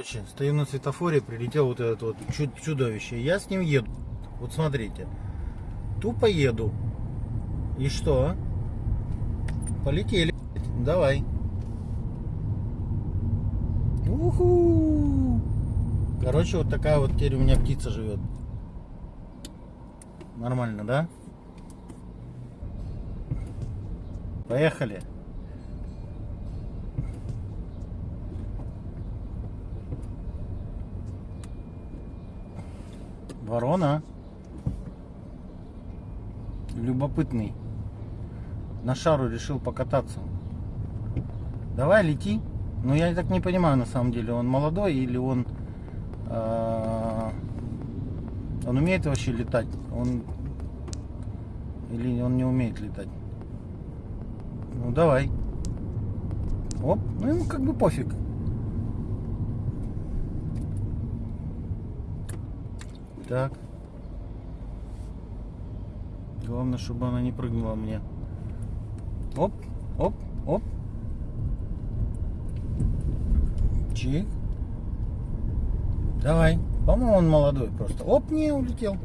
Короче, стою на светофоре, прилетел вот этот вот чуд- чудовище. Я с ним еду. Вот смотрите. Тупо еду. И что? Полетели. Давай. Уху. Короче, вот такая вот теперь у меня птица живет. Нормально, да? Поехали. Ворона. Любопытный. На шару решил покататься. Давай, лети. Но я так не понимаю, на самом деле, он молодой или он... э, он умеет вообще летать? Он... Или он не умеет летать? Ну, давай. Оп, ну ему как бы пофиг. Так. Главное, чтобы она не прыгнула мне. Оп, оп, оп. Чик. Давай. По-моему, он молодой просто. Оп, не улетел.